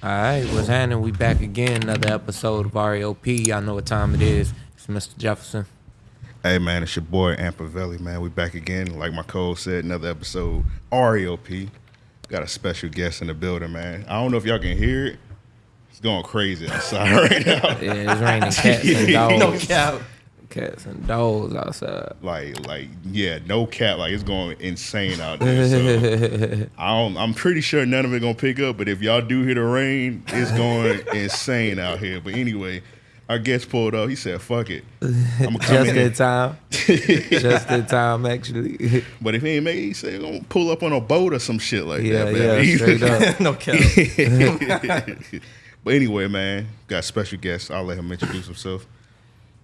All right, what's happening? We back again, another episode of REOP. Y'all know what time it is. It's Mr. Jefferson. Hey man, it's your boy Ampavelli, man. We back again. Like my code said, another episode. REOP. Got a special guest in the building, man. I don't know if y'all can hear it. It's going crazy outside right now. Yeah, it's raining cats and dogs. No cap. Cats and dogs outside. Like, like, yeah, no cat. Like it's going insane out there. So I don't, I'm pretty sure none of it gonna pick up. But if y'all do hear the rain, it's going insane out here. But anyway, our guest pulled up. He said, "Fuck it, I'm gonna come Just in." in time. Just in time, actually. But if he ain't make, it, he said, "Gonna pull up on a boat or some shit like yeah, that." yeah, man. straight up. no cap. but anyway, man, got special guest. I'll let him introduce himself.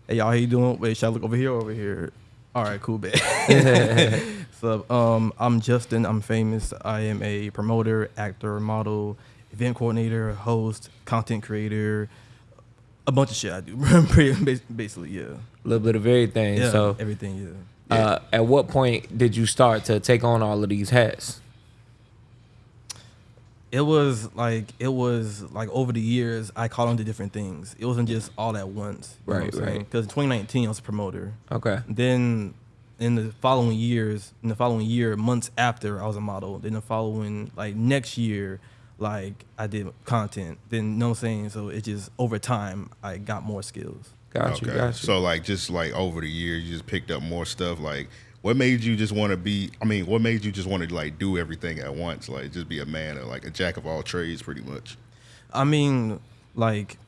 Hey y'all, how you doing? Wait, should I look over here or over here? All right, cool, bet. so, um, I'm Justin. I'm famous. I am a promoter, actor, model, event coordinator, host, content creator, a bunch of shit I do. Pretty basically, yeah. A little bit of everything. Yeah, so, everything, yeah. uh, at what point did you start to take on all of these hats? It was like it was like over the years I caught on to different things. It wasn't just all at once. Right, right. Because in 2019 I was a promoter. Okay. Then in the following years, in the following year, months after I was a model. Then the following like next year, like I did content. Then you know what I'm saying? So it just over time I got more skills. Got you, okay. got you. So like just like over the years, you just picked up more stuff. Like, what made you just want to be? I mean, what made you just want to like do everything at once? Like, just be a man or like a jack of all trades, pretty much. I mean, like,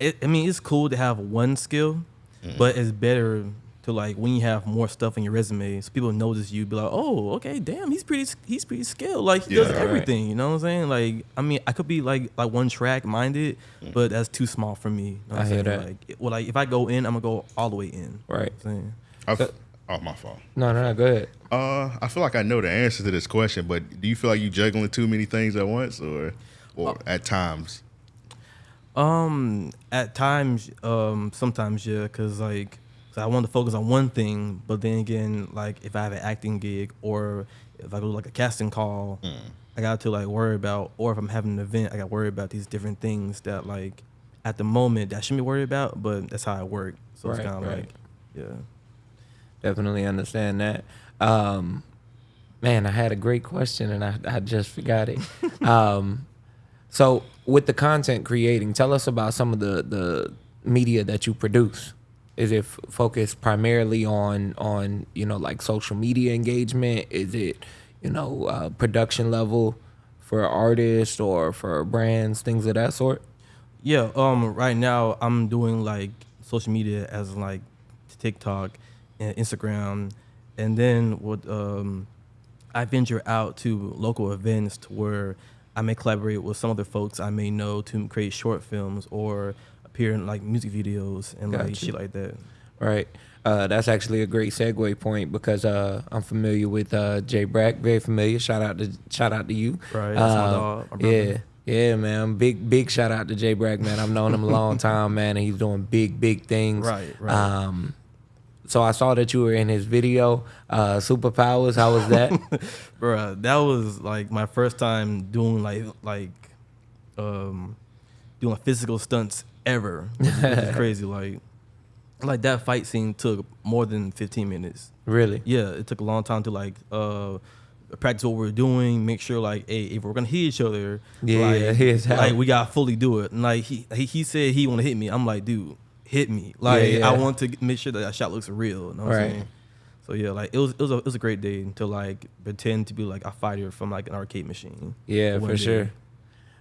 it, I mean, it's cool to have one skill, mm-hmm. but it's better to like when you have more stuff on your resume, so people notice you, be like, oh, okay, damn, he's pretty, he's pretty skilled. Like he does Yeah, right. everything. You know what I'm saying? Like, I mean, I could be like like one track minded, mm-hmm. but that's too small for me. You know what I I'm hear saying? that. Like, well, like if I go in, I'm gonna go all the way in. Right. You know what I'm saying? I've, So- oh, my fault. No, no, no, go ahead. Uh, I feel like I know the answer to this question, but do you feel like you juggling too many things at once, or, or at times? Um, at times, um, sometimes yeah, cause like 'cause I want to focus on one thing, but then again, like if I have an acting gig or if I go to like a casting call, I got to like worry about, or if I'm having an event, I got to worry about these different things that like at the moment that I shouldn't be worried about, but that's how I work. So Right, it's kind of right. like, yeah. Definitely understand that. Um, man, I had a great question and I, I just forgot it. um, so, with the content creating, tell us about some of the, the media that you produce. Is it focused primarily on on you know like social media engagement? Is it you know uh, production level for artists or for brands, things of that sort? Yeah, um, right now I'm doing like social media as like TikTok and Instagram, and then what um, I venture out to local events to where I may collaborate with some other folks I may know to create short films or appear in like music videos and like shit like that. Right. Uh, that's actually a great segue point because uh, I'm familiar with uh, Jay Brack, very familiar. Shout out to shout out to you. Right, that's my Um, dog, yeah, yeah, man. Big big shout out to Jay Brack, man. I've known him a long time, man, and he's doing big big things. Right, right. Um, so I saw that you were in his video, uh, Superpowers. How was that? Bruh, that was like my first time doing like like um doing physical stunts ever. Which is, which is crazy. Like like that fight scene took more than fifteen minutes. really? Yeah, it took a long time to like uh practice what we are doing, make sure like, hey, if we're gonna hit each other, Yeah, like, like we gotta fully do it. And like he he, he said he wanna hit me. I'm like, dude, hit me. Like yeah. I want to make sure that that shot looks real. You know what Right. I'm saying? So yeah, like it was it was a it was a great day to like pretend to be like a fighter from like an arcade machine. Yeah, for day. sure.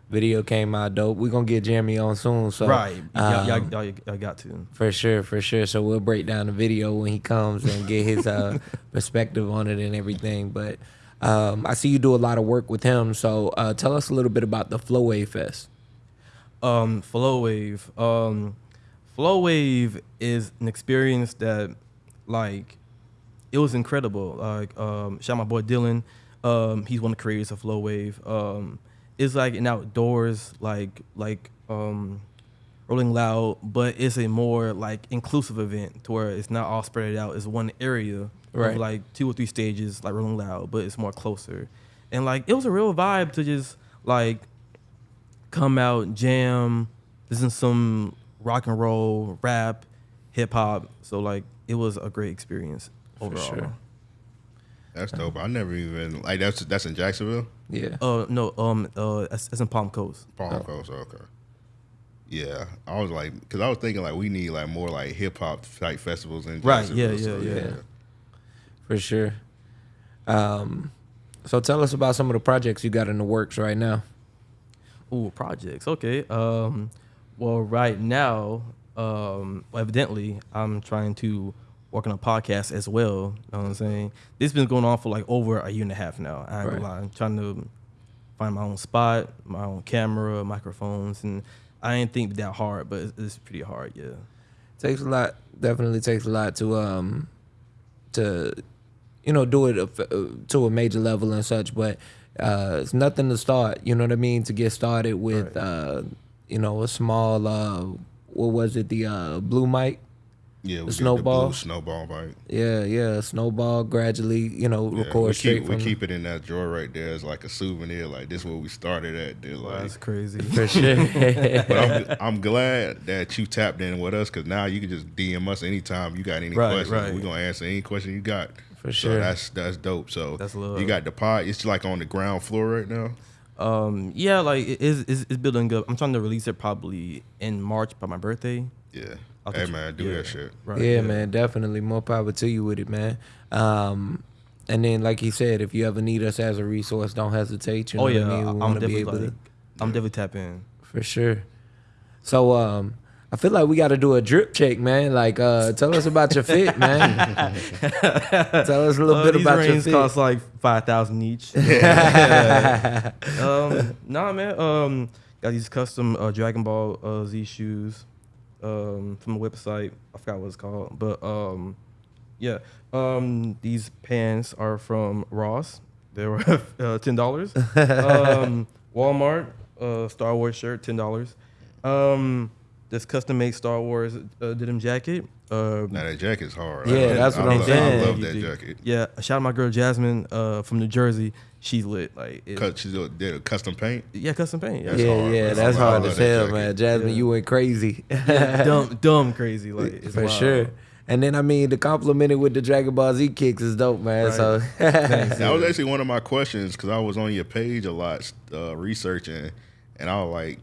Video came out dope. We're gonna get Jeremy on soon. So right. y'all, y'all, um, y'all, y'all got to. For sure, for sure. So we'll break down the video when he comes and get his uh, perspective on it and everything. But um, I see you do a lot of work with him. So uh, tell us a little bit about the Flow Wave Fest. Um, Flow Wave. Um, Flow Wave is an experience that, like, it was incredible. Like, um, shout out my boy Dylan. Um, he's one of the creators of Flow Wave. Um, it's like an outdoors, like, like, um, Rolling Loud, but it's a more like inclusive event to where it's not all spread out. It's one area Right. of like two or three stages, like Rolling Loud, but it's more closer. And like it was a real vibe to just like come out, jam, listen to some rock and roll, rap, hip hop. So like it was a great experience overall. sure. That's dope. I never even like that's that's in Jacksonville, Yeah. Uh no, um uh that's, that's in Palm Coast. Palm Oh. Coast. Okay. Yeah, I was like, because I was thinking like we need like more like hip hop type festivals in Right, Jacksonville. yeah, so, yeah, yeah. For sure. Um, so tell us about some of the projects you got in the works right now. Ooh, projects. Okay. Um, well, right now, um, evidently, I'm trying to work on a podcast as well. You know what I'm saying? This has been going on for like over a year and a half now. I right. lie. i'm trying to find my own spot, my own camera, microphones, and I ain't think that hard, but it's, it's pretty hard. Yeah. takes a lot definitely takes a lot to um to you know do it a- uh, to a major level and such but uh it's nothing to start you know what i mean to get started with Right. uh you know a small uh what was it the uh blue mic Yeah, we snowball? the blue snowball bike. yeah yeah snowball gradually you know Yeah, record we straight keep we from keep it in that drawer right there as like a souvenir. Like this is where we started at. They're like, That's crazy. for sure but I'm, I'm glad that you tapped in with us because now you can just DM us anytime you got any Right, questions. right. We're gonna answer any question you got. For sure. So that's that's dope. So That's love. you got the pod. It's like on the ground floor right now. Um, yeah, like it is it's, it's building up. I'm trying to release it probably in March by my birthday. Yeah. I'll hey man, do yeah. that shit. Right. yeah, man, definitely more power to you with it, man. Um, and then, like he said, if you ever need us as a resource, don't hesitate. You know Oh yeah, what I mean? We I'm wanna be definitely able to- I'm definitely tap in. for sure. So, um, I feel like we got to do a drip check, man. Like, uh, tell us about your fit, man. tell us a little Uh, bit about your fit. cost like five thousand each. um, nah, man. Um, got these custom uh, Dragon Ball uh, Z shoes um, from the website. I forgot what it's called, but um, yeah. Um, these pants are from Ross. They were uh, ten dollars. um, Walmart uh, Star Wars shirt, ten dollars. Um, this custom made Star Wars uh, denim jacket. Uh, Now that jacket's hard. Yeah, I love- that's what I I'm love, saying. I love that jacket. Yeah, shout out my girl Jasmine uh, from New Jersey. She's lit. Like, it, Cut, she did a custom paint. yeah, custom paint. Yeah, That's yeah, hard. yeah, That's that's hard. I hard love as that hell, man. Jasmine, Yeah. you went crazy. dumb, dumb, crazy. Like, it's for wild. sure. And then, I mean, the compliment with the Dragon Ball Z kicks is dope, man. Right. So, Thanks. That was actually one of my questions because I was on your page a lot uh, researching, and I was like,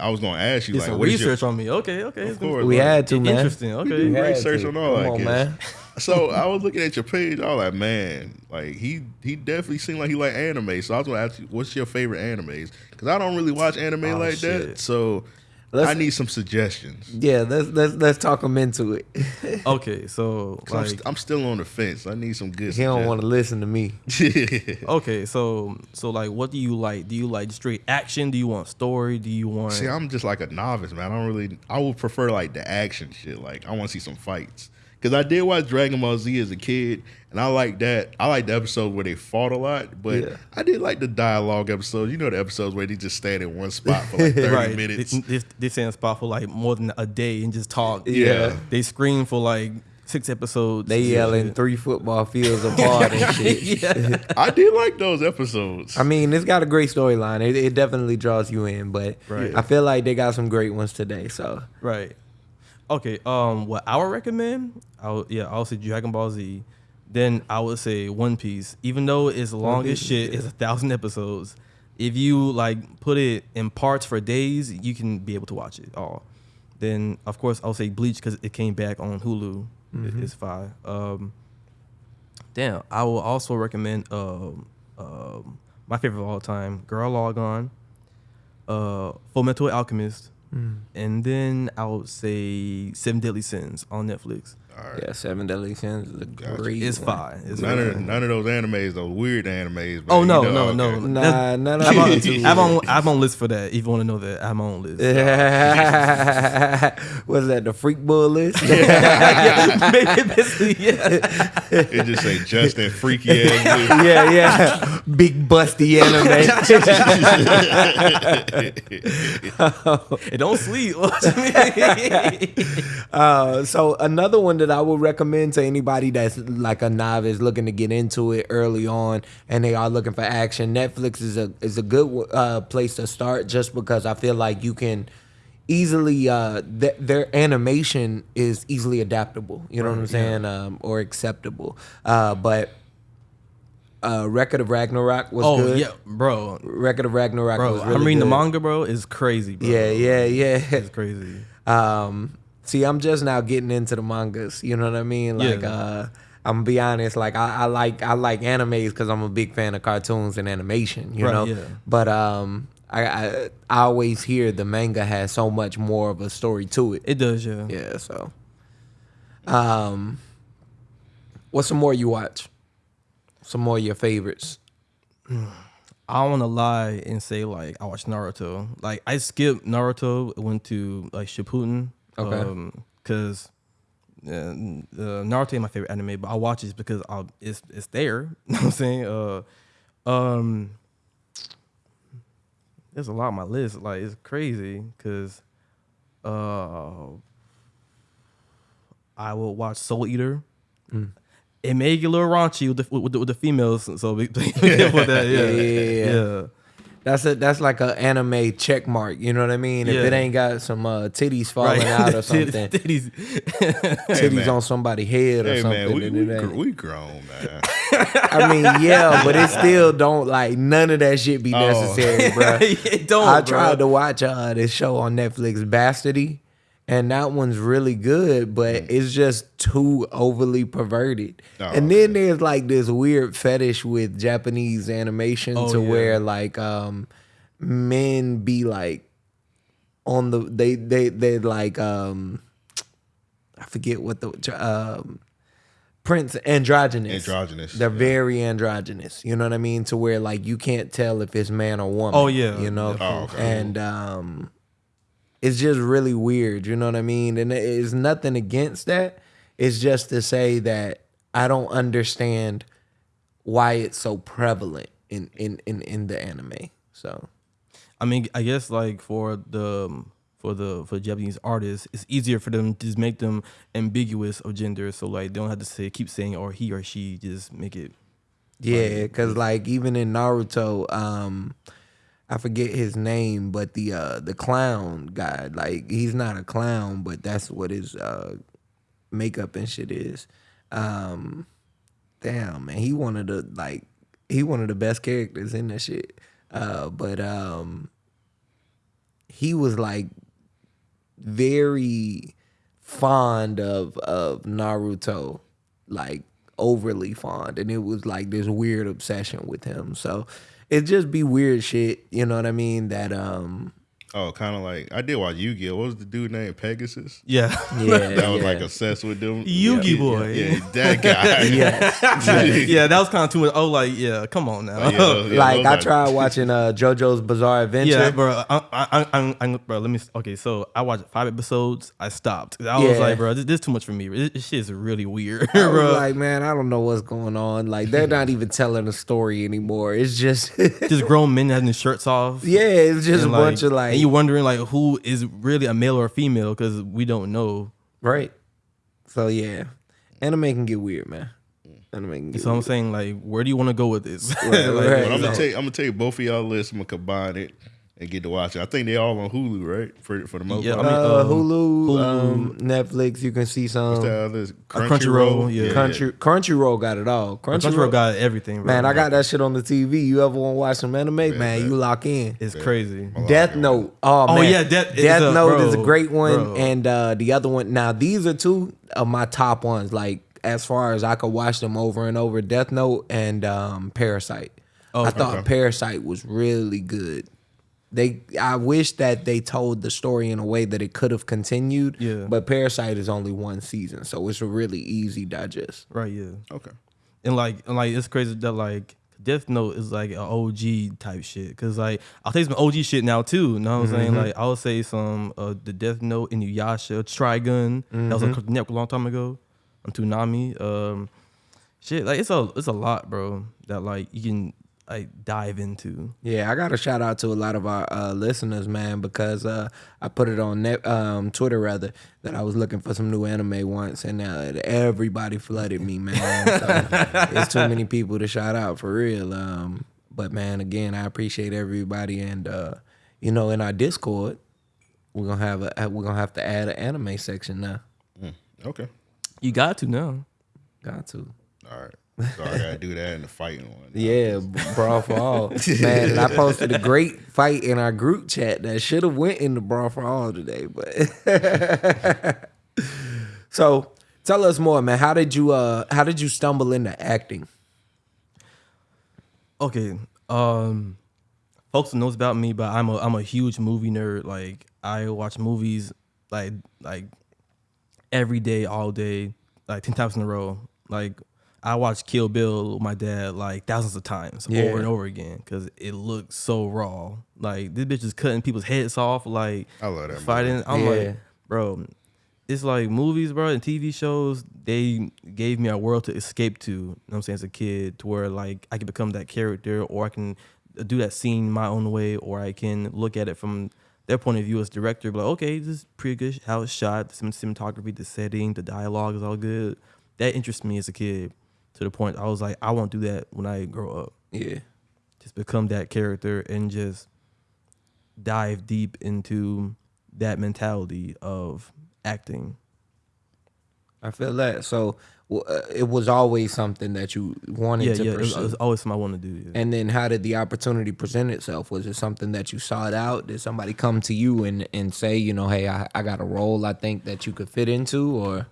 I was gonna ask you Did like, some what is your- research on me. Okay, okay. Of course. we like, had to, man. Interesting. Okay. do research to. on all Come that, on, kids. man. So I was looking at your page. I was like, man, like he he definitely seemed like he like anime. So I was gonna ask you, what's your favorite animes? Because I don't really watch anime Oh, like that. So Let's- I need some suggestions. Yeah, let's let's let's talk him into it. Okay, so 'Cause I'm, st- I'm still on the fence. I need some good. he don't want to listen to me. okay, so so like, what do you like? Do you like straight action? Do you want story? Do you want? See, I'm just like a novice, man. I don't really. I would prefer like the action shit. Like I want to see some fights. Cause I did watch Dragon Ball Z as a kid, and I like that. I like the episode where they fought a lot, but Yeah. I did like the dialogue episodes. You know the episodes where they just stand in one spot for like 30 right. minutes. They, they, they stay in a spot for like more than a day and just talk. Yeah. They scream for like six episodes. They Yeah. yelling three football fields apart and shit. yeah. I did like those episodes. I mean, it's got a great storyline. It, it definitely draws you in, but Right. I feel like they got some great ones today. So Right. Okay. Um. What I would recommend, I would, yeah, I would say Dragon Ball Z. Then I would say One Piece. Even though it's long as shit, it's a thousand episodes. If you like put it in parts for days, you can be able to watch it all. Then of course I'll say Bleach because it came back on Hulu. It- It's fine. Um. Damn. I will also recommend um um my favorite of all time, Gurren Lagann, uh, Full Metal Alchemist. Mm. And then I would say Seven Deadly Sins on Netflix. All right. yeah, Seven Deadly Sins is a Gotcha. great. It's one. fine. It's None really of none of those animes, those weird animes. But Oh you no, know, no, okay. no. Nah, none of I'm on, them I'm on, I'm on list for that. If you want to know that, I'm on list. Was that the freak bull list? yeah, basically, yeah. It just say Justin freaky ass. yeah, yeah. Big busty anime. it don't sleep. What you mean? Uh, so another one that that I would recommend to anybody that's like a novice looking to get into it early on and they are looking for action. Netflix is a is a good uh, place to start just because I feel like you can easily uh th- their animation is easily adaptable. You know what I'm saying? Um, or acceptable. Uh, but uh, Record of Ragnarok was Oh good. yeah, bro, Record of Ragnarok bro. was really I'm reading the manga, bro. It's crazy, bro. Yeah, yeah, yeah. It's crazy. Um, see, I'm just now getting into the mangas. You know what I mean? Like, Yeah. uh, I'm gonna be honest. Like, I, I like I like animes because I'm a big fan of cartoons and animation. You Right, know, yeah. but um, I, I I always hear the manga has so much more of a story to it. It does, yeah. Yeah. So, um, what's some more you watch? Some more of your favorites? I don't want to lie and say like I watched Naruto. Like I skipped Naruto, went to like Shippuden. Okay. Um, cause uh, uh, Naruto is my favorite anime, but I watch it because I, it's it's there. You know what I'm saying? Uh, um, there's a lot on my list. Like it's crazy because uh, I will watch Soul Eater. It may get a little raunchy with the with the, with the females, so careful with that. Yeah, Yeah, yeah, yeah. Yeah. That's a that's like a anime check mark. You know what I mean? If it ain't got some uh, titties falling Right. out or something, titties. titties man. on somebody's head or Hey something. man, we, we, gr- we grown, man. I mean, yeah, but it still don't like none of that shit be Oh. necessary, bro. it don't. I bro. tried to watch uh, this show on Netflix, Bastardy, and that one's really good, but it's just too overly perverted. Oh, and then there's like this weird fetish with Japanese animation Oh, to yeah. where like um men be like on the they they they like um I forget what the um Prince androgynous. Androgynous, They're yeah. very androgynous. You know what I mean? To where like you can't tell if it's man or woman. Oh, yeah. You know? Oh, okay. And um it's just really weird, you know what I mean? And it's nothing against that. It's just to say that I don't understand why it's so prevalent in in in, in the anime. So I mean, I guess like for the um, for the for Japanese artists, it's easier for them to just make them ambiguous of gender, so like they don't have to say keep saying or he or she, just make it. Yeah, because like even in Naruto, um, I forget his name, but the uh the clown guy, like he's not a clown, but that's what his uh makeup and shit is. Um, damn man, he one of the like he one of the best characters in that shit. Uh, but um, he was like very fond of of Naruto, like overly fond, and it was like this weird obsession with him. So it just be weird shit, you know what I mean? That um, Oh, kind of like I did watch Yu-Gi-Oh. What was the dude named Pegasus? Yeah, yeah, That was like obsessed with them. Yugi yeah, boy. Yeah, that guy. yeah. yeah, that was kind of too much. Oh, like yeah, come on now. Yeah, yeah, like those I tried watching uh JoJo's Bizarre Adventure. Yeah, bro. I, I, I, I, bro. Let me. Okay, so I watched five episodes. I stopped. I was like, bro, this, this is too much for me. This, this shit is really weird, I was bro. like, man, I don't know what's going on. Like, they're not even telling a story anymore. It's just, just grown men having their shirts off. yeah, it's just a and, bunch of like, and you wondering like who is really a male or a female because we don't know. right? So yeah, anime can get weird, man. Anime can get So I'm weird. saying like, where do you want to go with this? Right, Like, right. I'm gonna take I'm gonna take both of y'all lists. I'm gonna combine it and get to watch it. I think they're all on Hulu, right? For for the most Yeah, part. I mean, uh, um, Hulu, Hulu. Um, Netflix. You can see some. What's that other? Crunchyroll, yeah. Country Crunchyroll got it all. Crunchyroll Crunchyroll, got everything. Bro. man, I got that shit on the TV. You ever want to watch some anime, man? bet. You lock in. It's crazy. Death Note. Oh, Oh, man. yeah, Death- is Death a- Note is a great one, bro. and uh, the other one. Now these are two of my top ones. Like as far as I could watch them over and over. Death Note and um, Parasyte. Oh, I thought okay. Parasyte was really good. They, I wish that they told the story in a way that it could have continued. Yeah. But Parasyte is only one season, so it's a really easy digest. Right. Yeah. Okay. and like and like it's crazy that like Death Note is like an OG type shit. Cause like I'll take some OG shit now too. You know what I'm saying? Like I'll say some uh the Death Note Inuyasha, Trigun. That was on Cartoon Network a long time ago. On Toonami. Um shit, like it's a it's a lot, bro. That like you can like dive into. Yeah, I got a shout out to a lot of our uh, listeners, man, because uh, I put it on net, um, Twitter rather that I was looking for some new anime once, and uh, everybody flooded me, man. So it's too many people to shout out for real. Um, but man, again, I appreciate everybody, and uh, you know, in our Discord, we're gonna have a we're gonna have to add an anime section now. Okay. You got to know. Got to. All right. So I gotta do that in the fighting one. Yeah, brawl for all, man. And I posted a great fight in our group chat that should have went in the brawl for all today, but. so tell us more, man. How did you uh How did you stumble into acting? Okay. Um folks knows about me, but I'm a I'm a huge movie nerd. Like I watch movies like like every day, all day, like ten times in a row. Like I watched Kill Bill with my dad like thousands of times Yeah. over and over again because it looks so raw. Like this bitch is cutting people's heads off, like I love that fighting. movie. I'm Yeah. like, bro, it's like movies, bro, and TV shows. They gave me a world to escape to. You know what I'm saying as a kid, to where like I can become that character, or I can do that scene my own way, or I can look at it from their point of view as director. But like, okay, this is pretty good. How it's shot, the cinematography, the setting, the dialogue is all good. That interests me as a kid to the point I was like, I won't do that when I grow up. Yeah, Just become that character and just dive deep into that mentality of acting. I feel that. So uh, it was always something that you wanted Yeah, to yeah. Pursue. it was always something I want to do. Yeah. and then how did the opportunity present itself? Was it something that you sought out? Did somebody come to you and, and say, you know, hey, I, I got a role I think that you could fit into, or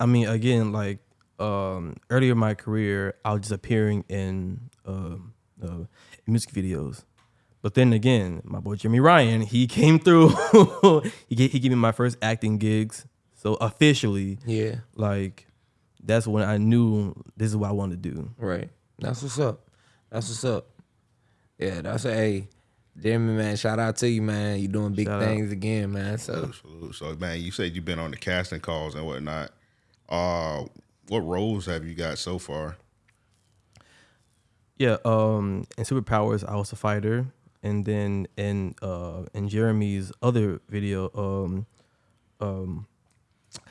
I mean, again, like um, earlier in my career, I was just appearing in um uh, music videos. But then again, my boy Jimmy Ryan, he came through. he gave, he gave me my first acting gigs. So officially, yeah, like that's when I knew this is what I wanted to do. right. That's what's up. That's what's up. Yeah, that's a hey, Jimmy man. Shout out to you, man. You doing big Shout out. things again, man. So Absolute. So man, you said you've been on the casting calls and whatnot. Uh, what roles have you got so far? Yeah, um, in Superpowers, I was a fighter, and then in uh, in Jeremy's other video, um, um,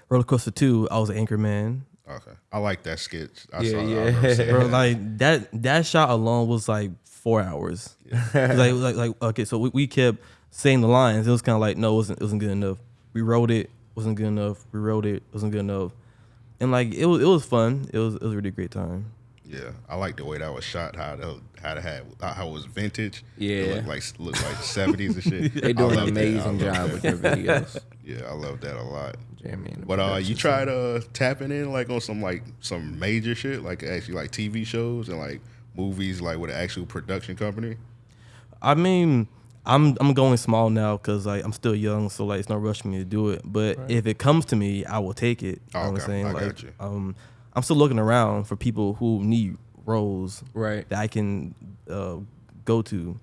Roller Coaster Two, I was an anchor man. Okay, I like that sketch. I Yeah, saw, yeah. I Bro, like that that shot alone was like four hours. 'Cause like, like like okay, so we, we kept saying the lines. It was kind of like no, it wasn't it wasn't good enough. We wrote it, wasn't good enough. We wrote it, wasn't good enough. And like it was it was fun. It was it was a really great time. Yeah, I like the way that was shot. How the how it had how it was vintage. Yeah. it looked like looked like seventies and shit. they I do an love that. I amazing job that. with their videos. Yeah, I love that a lot. Jimmy, But uh, you production tried uh tapping in like on some like some major shit, like actually like TV shows and like movies, like with an actual production company. I mean, I'm I'm going small now because like I'm still young, so like it's no rush for me to do it. But if it comes to me, I will take it. You know what I'm saying? I like, got you. um, I'm still looking around for people who need roles Right. that I can uh, go to.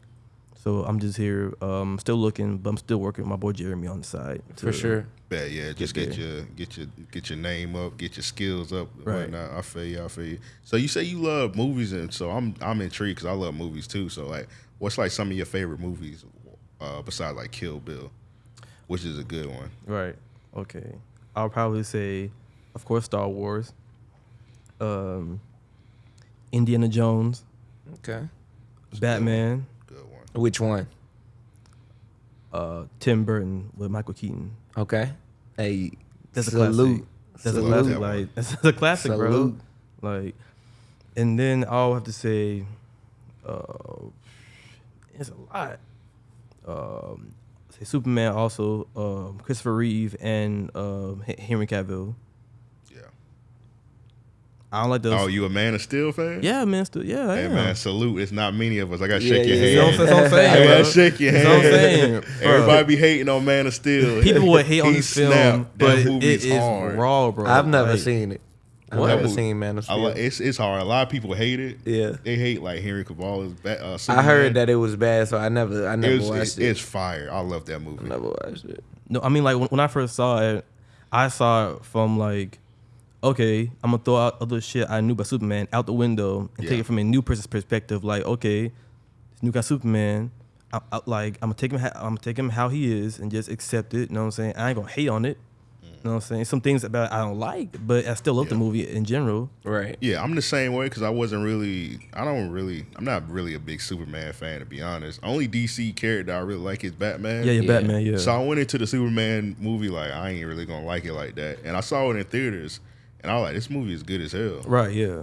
So I'm just here, um, still looking, but I'm still working with my boy Jeremy on the side for sure. Yeah, yeah, just Get get your get your get your name up, get your skills up, Right. whatnot. I feel you, I feel you. So you say you love movies, and so I'm I'm intrigued because I love movies too. So like, what's like some of your favorite movies uh, besides like Kill Bill, which is a good one. Right. Okay. I'll probably say, of course, Star Wars, um, Indiana Jones, Okay. Batman, Good one. Which one? uh, Tim Burton with Michael Keaton. Okay. Hey, That's a salute. classic. That's a Salute. classic. That. Like that's a classic, Salute. bro. Like, and then I'll have to say, uh, it's a lot. Um, say Superman also, um, Christopher Reeve and um, H- Henry Cavill. Yeah. I don't like those. Oh, you a Man of Steel fan? yeah, man. of Steel. yeah, I Hey am. man, salute. It's not many of us. I gotta Yeah, shake your yeah, You know hand. saying? That's what I'm I gotta bro. shake your That's hand. what I'm saying, bro. Everybody be hating on Man of Steel. People would hate on He this film, snapped. That but it movie's is hard. raw, bro. I've never Like, seen it. I've What? never seen Man of I Steel. like, it's it's hard. A lot of people hate it. Yeah. they hate like Henry Cavill is. Ba- uh, I heard that it was bad, so I never, I never It was, watched it's, it. it's fire. I love that movie. I never watched it. No, I mean like when, when I first saw it, I saw it from like okay, I'm gonna throw out other shit I knew about Superman out the window and take it from a new person's perspective. Like, okay, this new guy Superman, I, I, like I'm gonna take him, ha- I'm gonna take him how he is and just accept it. You know what I'm saying? I ain't gonna hate on it. You know what I'm saying? Some things about it I don't like, but I still love the movie in general. Right. Yeah, I'm the same way because I wasn't really. I don't really. I'm not really a big Superman fan to be honest. Only DC character I really like is Batman. Yeah, yeah, Yeah. Batman. Yeah. So I went into the Superman movie like I ain't really gonna like it like that, and I saw it in theaters, and I was like, this movie is good as hell. right. Yeah.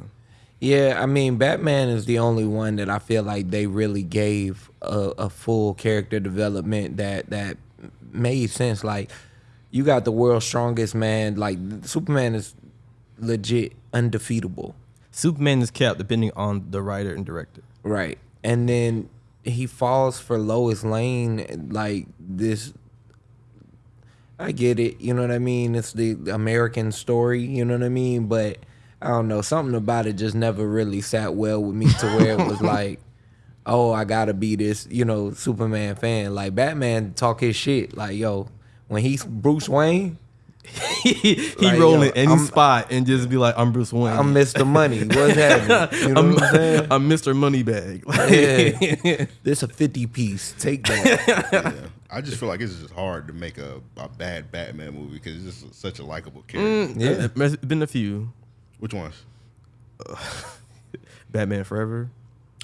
Yeah, I mean, Batman is the only one that I feel like they really gave a, a full character development that that made sense. Like, you got the world's strongest man. Like, Superman is legit undefeatable, Superman is capped depending on the writer and director. right? And then he falls for Lois Lane, like this. I get it, you know what I mean. It's the American story, you know what I mean. But I don't know, something about it just never really sat well with me to where it was like, oh, I gotta be this, you know, Superman fan. Like Batman talk his shit, like yo, when he's Bruce Wayne, he he Like, roll yo, in any I'm- spot and just be like, "I'm Bruce Wayne. I'm Mr. Money. What's happening? You know I'm, what I'm saying? I'm Mr. Moneybag." Yeah. this a 50 piece. Take that. yeah. I just feel like it's just hard to make a, a bad Batman movie because it's just such a likable mm, character. Uh, yeah. There's been a few. Which ones? Batman Forever.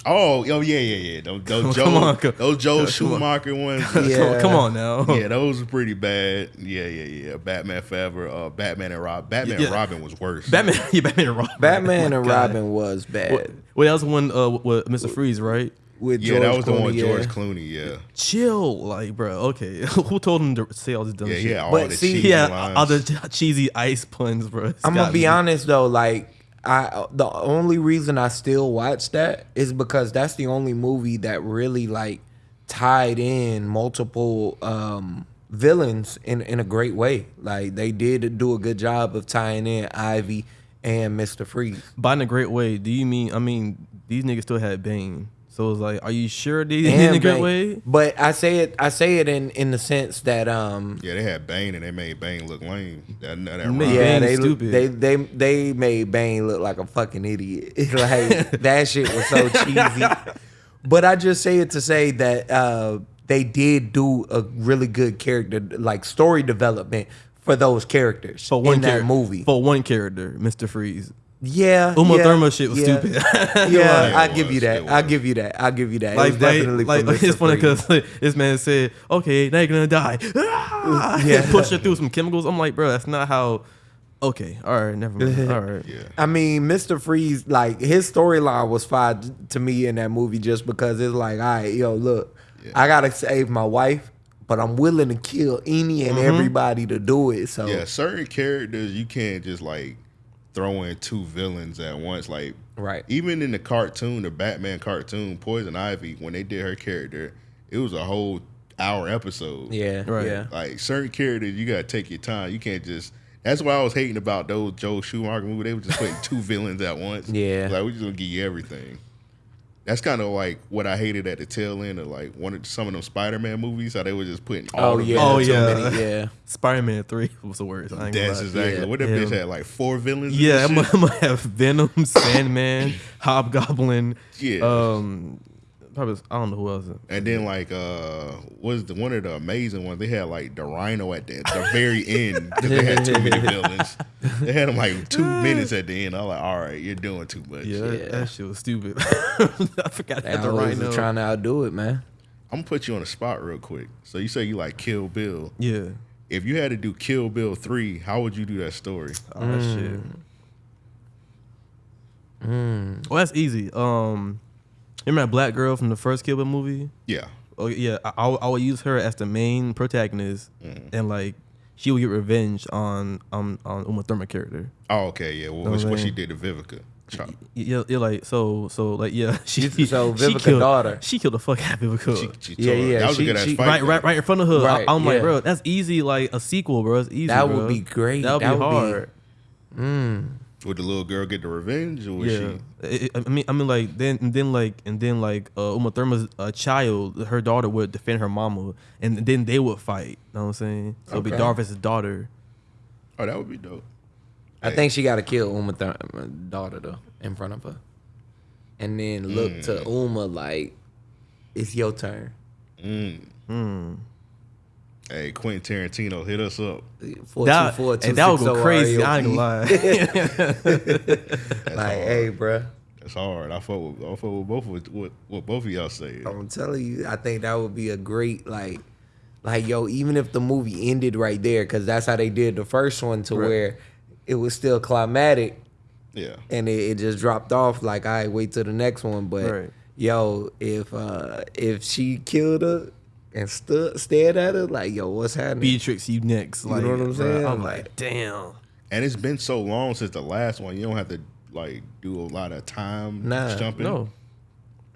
Oh, oh yeah, yeah, yeah. Those, those Joe, Come on, come- those Joe come on. Schumacher ones. Come, Yeah. come on now. yeah, those were pretty bad. Yeah, yeah, yeah. Batman Forever, uh, Batman and Rob. Batman Yeah. and Robin was worse. Batman, yeah, Batman and Robin. Batman Oh and God. Robin was bad. Well, well, that was one uh, with Mr. Freeze, right? With Yeah, George that was the one with Clooney, George yeah. Clooney. Yeah, Chill, like, bro. Okay, who told him to say all this dumb yeah, shit? yeah. All But the see, cheesy Yeah, lines. all the cheesy ice puns, bro. It's I'm gonna gotta be honest though, like I the only reason I still watch that is because that's the only movie that really like tied in multiple um villains in in a great way. Like they did do a good job of tying in Ivy and Mr. Freeze. But in a great way. Do you mean? I mean, these niggas still had Bane. So it's like, are you sure they in a And great way? But I say it I say it in in the sense that um yeah, they had Bane and they made Bane look lame. That, that, that yeah, Bane's they, stupid. they they they made Bane look like a fucking idiot. like that shit was so cheesy. But I just say it to say that uh, they did do a really good character, like story development for those characters For one in that movie. For one character, Mr. Freeze. Yeah, Uma yeah, Thurman shit was yeah. stupid. Yeah, Yeah, I it give you that. I was. give you that. I give you that. like, it was like, definitely like, like, it's funny Freeze. because this man said, "Okay, now you're gonna die." Ah! Yeah. push her through some chemicals. I'm like, bro, that's not how. Okay, all right, never mind. All right, yeah. I mean, Mr. Freeze, like his storyline was fine to me in that movie just because it's like, all right, yo, look, Yeah. I gotta save my wife, but I'm willing to kill any and everybody to do it. So Yeah, certain characters you can't just like throw in two villains at once. Like Right. even in the cartoon, the Batman cartoon, Poison Ivy, when they did her character, it was a whole hour episode. yeah, Right. yeah, Like certain characters, you gotta take your time. You can't just. That's why I was hating about those Joe Schumacher movies. They were just putting two villains at once. Yeah. like we just gonna give you everything. That's kind of like what I hated at the tail end of like one of some of them Spider-Man movies. How they were just putting all Oh the yeah, Oh, yeah. many, yeah. Spider-Man Three was the worst. I ain't gonna That's lie. exactly Yeah. what that Yeah. bitch had like four villains. Yeah, I'm, gonna- I'm gonna have Venom, Sandman, Hobgoblin. Yeah. Um, probably I don't know who else. And then like uh was the one of the amazing ones, they had like the rhino at the, the very end. 'cause they had too many villains. They had them like two minutes at the end. I was like, all right, you're doing too much. Yeah, that, Yeah. that shit was stupid. I forgot They that the always rhino. trying to outdo it, man. I'm gonna put you on the spot real quick. So you say you like Kill Bill. yeah. If you had to do Kill Bill three, how would you do that story? Oh, that shit. Well, that's easy. Um, remember that black girl from the first Kill Bill movie? Yeah. Oh yeah, I, I, would- I would use her as the main protagonist, and like she would get revenge on um on Uma Thurman character. Oh, okay, yeah. Well, Know what, what what she did to Vivica. Chop. Yeah, yeah, like so, so like yeah, she So she Vivica killed, daughter. She killed the fuck out of Vivica. She, she Yeah, her- yeah, That was she- a good ass she- fight. right, though. right, right in front of her. Right, I, am like, bro, that's easy. Like a sequel, bro. It's easy. That would be great. That would That be would be- hard. Would the little girl get the revenge, or was yeah, she? It- it- I mean, I mean, like then, and then, like, and then, like, uh, Uma Thurman's uh, child, her daughter would defend her mama, and then they would fight. You Know what I'm saying? So it'd be Okay. daughter versus daughter. Oh, that would be dope. I think she got to kill Uma th- daughter though in front of her, and then look to Mm. Uma like it's your turn. Hey, Quentin Tarantino, hit us up. Four That, two four hey, two that would go crazy. I ain't gonna lie. Like, hard. hey, bruh. That's hard. I fuck with, I fuck with both of what what both of y'all say. I'm telling you, I think that would be a great like, like yo, even if the movie ended right there, because that's how they did the first one, to Right. where it was still climatic Yeah. and it, it just dropped off. Like, I wait till the next one, but Right. yo, if uh if she killed her and stood stared at her, like yo, what's happening? Beatrix, you next. You Like, know what I'm saying? I'm Like- like, damn. And it's been so long since the last one. You don't have to like do a lot of time Nah, jumping. No,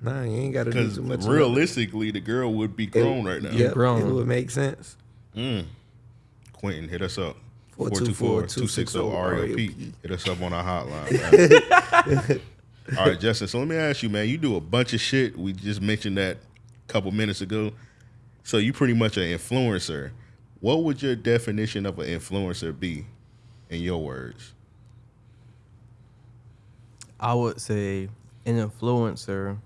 nah, you ain't got to do Because too much. realistically, the girl would be It- grown right now. Yep, Grown. It would make sense. Mm. Quentin, hit us up. 424-260-REOP. Hit us up on our hotline. All right, Justin. So let me ask you, man. You do a bunch of shit. We just mentioned that a couple minutes ago. So you pretty much an influencer. What would your definition of an influencer be, in your words? I would say an influencer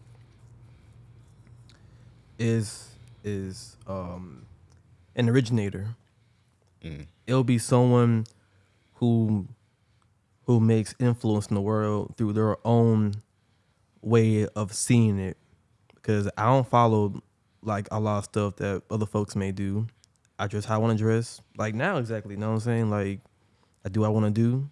is is um an originator. It'll be someone who who makes influence in the world through their own way of seeing it. Because I don't follow like a lot of stuff that other folks may do. I dress how I want to dress. Like now exactly, you know what I'm saying? Like I do what I want to do.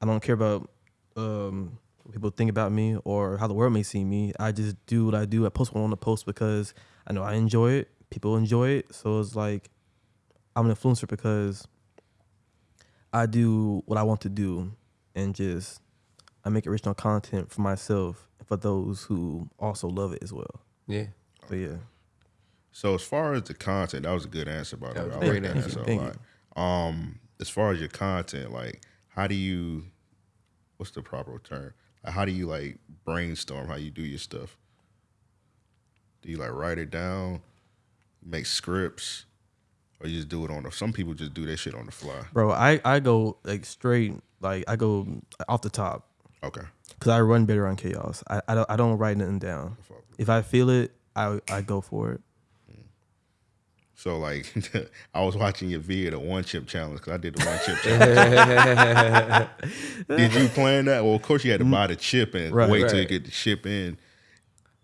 I don't care about um, what people think about me or how the world may see me. I just do what I do. I post what I want to post because I know I enjoy it. People enjoy it. So it's like I'm an influencer because I do what I want to do and just I make original content for myself and for those who also love it as well. Yeah. So yeah. So as far as the content, that was a good answer by the way. I like that answer. a lot. Um, as far as your content, like how do you what's the proper term? How do you like brainstorm how you do your stuff? Do you like write it down, make scripts, or you just do it on the some people just do that shit on the fly. Bro, I, I go like straight like I go off the top. Okay. because I run better on chaos. I, I don't I don't write nothing down. If I feel it, I I go for it. So like, I was watching your video, the one chip challenge, because I did the one chip challenge. did you plan that? Well, of course you had to mm. buy the chip and Right. wait till you get the chip in.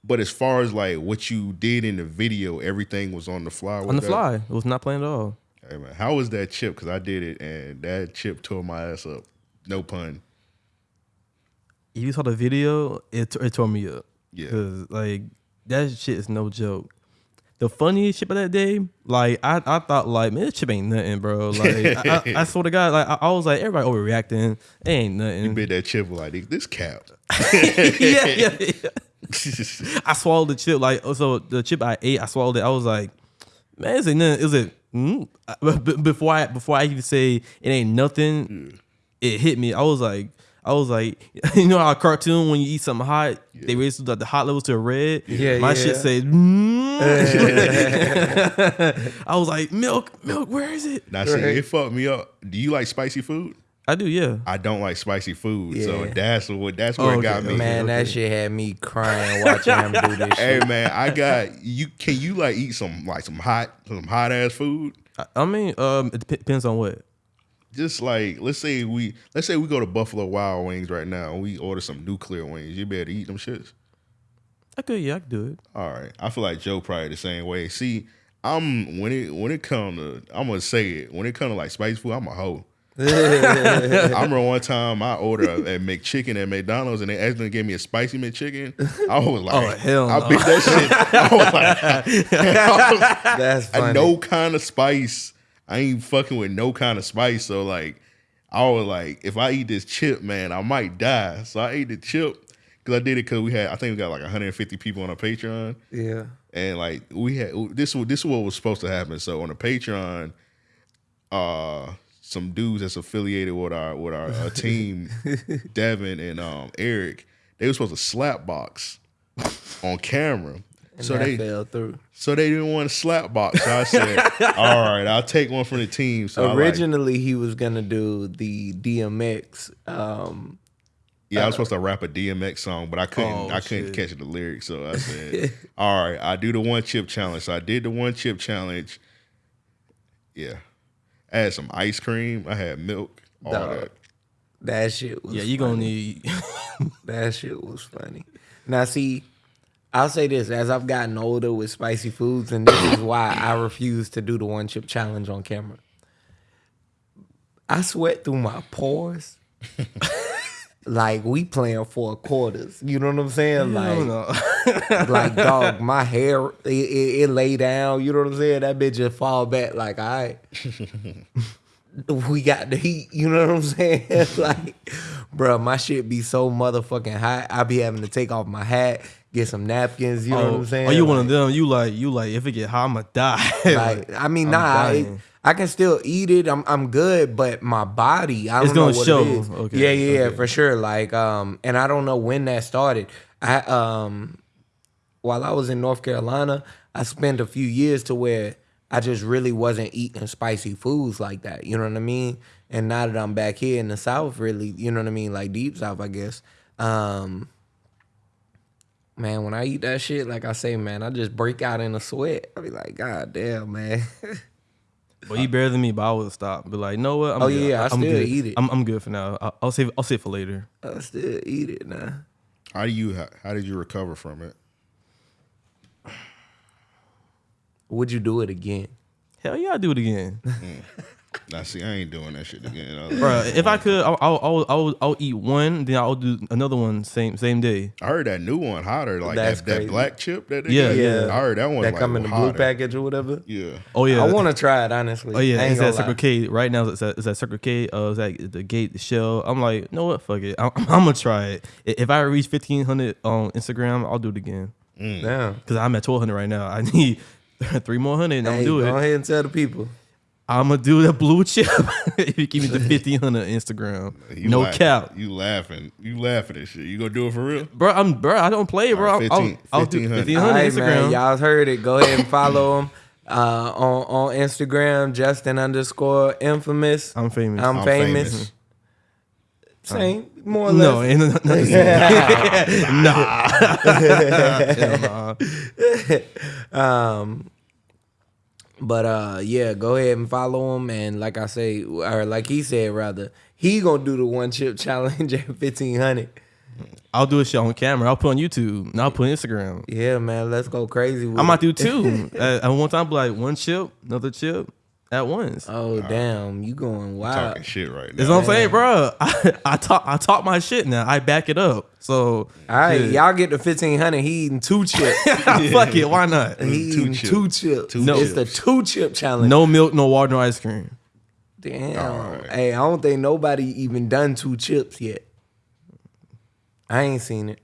But as far as like what you did in the video, everything was on the fly. On the that? fly, it was not planned at all. Hey man, how was that chip? Because I did it and that chip tore my ass up. No pun. If you saw the video, it it tore me up. Yeah. Cause like that shit is no joke. The funniest shit of that day, like I, I thought like man, this chip ain't nothing, bro. Like I, I, I swear to God, like I, I was like everybody overreacting. It ain't nothing. You bit that chip like this cap. yeah, yeah, yeah. I swallowed the chip like so the chip I ate, I swallowed it. I was like, man, is it nothing? Is it? Mm? Before I before I even say it ain't nothing, it hit me. I was like, I was like, you know how a cartoon when you eat something hot, they raise the, the hot levels to red. Yeah, my yeah. shit said. Mm. I was like, milk, milk, where is it? now see, Right. it fucked me up. Do you like spicy food? I do, yeah. I don't like spicy food, so that's what that's where Oh, it got okay, me. Man, that shit had me crying watching him do this Shit. Hey shit. man, I got you. Can you like eat some like some hot some hot ass food? I, I mean, um, it depends on what. Just like let's say we let's say we go to Buffalo Wild Wings right now and we order some nuclear wings. You better eat them shits. I could, yeah, I could do it. All right, I feel like Joe probably the same way. See, I'm when it when it come to I'm gonna say it when it come to like spicy food, I'm a hoe. I remember one time I ordered a, a McChicken at McDonald's and they accidentally gave me a spicy McChicken. I was oh, like, Oh, hell I no. beat that shit. I was like, I was- That's I funny. no kind of spice. I ain't fucking with no kind of spice. So like, I was like, if I eat this chip, man, I might die. So I ate the chip because I did it because we had, I think we got like 150 people on our Patreon, Yeah. and like we had this. was- This is what was supposed to happen. So on the Patreon, uh, some dudes that's affiliated with our with our uh, team, Devin and um Eric, they were supposed to slap box on camera. And So that they- fell through. So they didn't want to slap box. So I said, all right, I'll take one from the team. So I like, Originally, he was gonna do the DMX. Um, yeah, I was supposed to rap a DMX song, but I couldn't. Oh, I couldn't shit. catch the lyrics. So I said, all right, I do the one chip challenge. So I did the one chip challenge. Yeah, I had some ice cream. I had milk. All Dog. that. that shit was Yeah, you gonna need. That shit was funny. Now, see, I'll say this: as I've gotten older with spicy foods, and this is why I refuse to do the one chip challenge on camera. I sweat through my pores. like we playing four quarters. You know what I'm saying? I don't Like, like dog, my hair it, it, it lay down. You know what I'm saying? That bitch just fall back. Like, all right, we got the heat. You know what I'm saying? like, bro, my shit be so motherfucking hot. I be having to take off my hat, get some napkins. You know what I'm saying? Are you one of them? You like you like if it get hot, I'ma die. like I mean, I'm nah, it. I can still eat it. I'm I'm good, but my body, I don't It's know gonna what show. it is. Okay, yeah, yeah, yeah, okay. for sure. Like, um, and I don't know when that started. I um, while I was in North Carolina, I spent a few years to where I just really wasn't eating spicy foods like that. You know what I mean? And now that I'm back here in the South, really, you know what I mean, like deep South, I guess. Um, man, when I eat that shit, like I say, man, I just break out in a sweat. I be like, God damn, man. Well, you better than me, but I would stop. But like, know what? I'm Oh, good. yeah, I I'm still good. eat it. I'm, I'm good for now. I'll, I'll save. I'll save for later. I still eat it now. How do you? How, how did you recover from it? Would you do it again? Hell yeah, I'll do it again, mm. Now, see, I ain't doing that shit again. I was- bro. If I could, I'll, I'll, I'll, I'll, I'll eat one, then I'll do another one same same day. I heard that new one hotter, like That's that, that crazy. black chip. That they Yeah, got. yeah. I heard that one. that like, come in the blue hotter. package or whatever. Yeah, Oh yeah, I want to try it honestly. Oh yeah, I ain't it's gonna at Circle lie. K right now. It's at, it's at Circle K. Uh, it's at the gate, the shell. I'm like, you know what? Fuck it. I'm, I'm gonna try it. I- If I reach 1500 on Instagram, I'll do it again. Damn. Cause I'm at 1200 right now. I need three more hundred, and I'm Hey, gonna do go it. ahead and tell the people. I'm gonna do the blue chip. if you give me the 1500 Instagram, You no laugh- cap, You laughing? You laughing at shit? You gonna do it for real? bro. I'm bro. I don't play, bro. Alright, I'll, 15 I'll, I'll do 1500. 1500 All right, Instagram. man. Y'all heard it. Go ahead and follow him uh, on on Instagram. Justin underscore infamous. I'm famous. I'm, I'm famous. famous. Same, more or no, less. ain't nothing to say. nah. Nah. Um, but uh, yeah, go ahead and follow him. And like I say, or like he said, rather, he gonna do the one chip challenge at fifteen hundred. I'll do a show on camera. I'll put on YouTube. And I'll put on Instagram. Yeah, man, let's go crazy. With I might it. do two. at, at one time, be like one chip, another chip at once. Oh damn, you going wild? Talking shit right That's now. what I'm saying, bro. I, I talk I talk my shit now. I back it up. So All right, shit. y'all get the fifteen hundred. He eating two chips. fuck it. Why not? he Two eating chip. two chips. Two it's the chips. two chip challenge. No milk, no water, no ice cream. Damn. Alright. Hey, I don't think nobody even done two chips yet. I ain't seen it.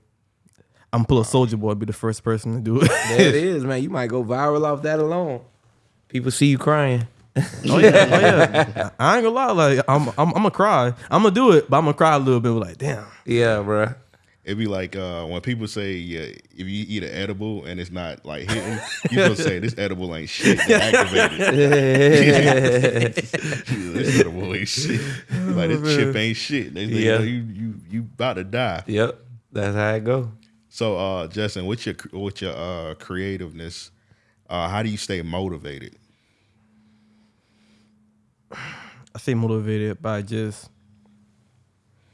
I'm pull a soldier boy, be the first person to do it. There it is, man. You might go viral off that alone. People see you crying. Oh yeah, oh yeah. I ain't gonna lie, like I'm, I'm, I'm gonna cry. I'm gonna do it, but I'm gonna cry a little bit. Like, damn. Yeah, bro. It'd be like uh, when people say, "Yeah, if you eat an edible and it's not like hitting, you supposed to say this edible ain't shit. Get activated. this edible ain't shit. Like this chip ain't shit. They, they Yeah. know you you you about to die. Yep. That's how it go. So, uh, Justin, what's your what's your uh, creativeness? Uh, how do you stay motivated? I stay motivated by just.